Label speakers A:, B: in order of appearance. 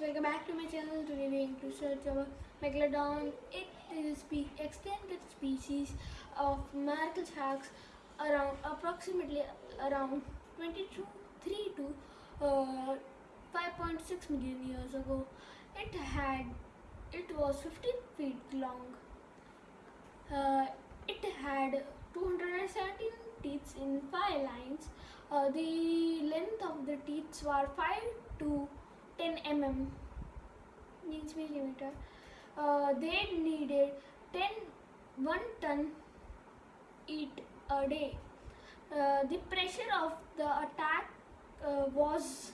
A: welcome back to my channel. Today we are going to search our Megalodon. It is spe- extended species of marble sharks around approximately around 22 3 to uh, 5.6 million years ago. It had it was 15 feet long. Uh, it had 217 teeth in five lines. Uh, the length of the teeth were 5 to 10 mm means millimeter. Uh, they needed 10 1 ton eat a day. Uh, the pressure of the attack uh, was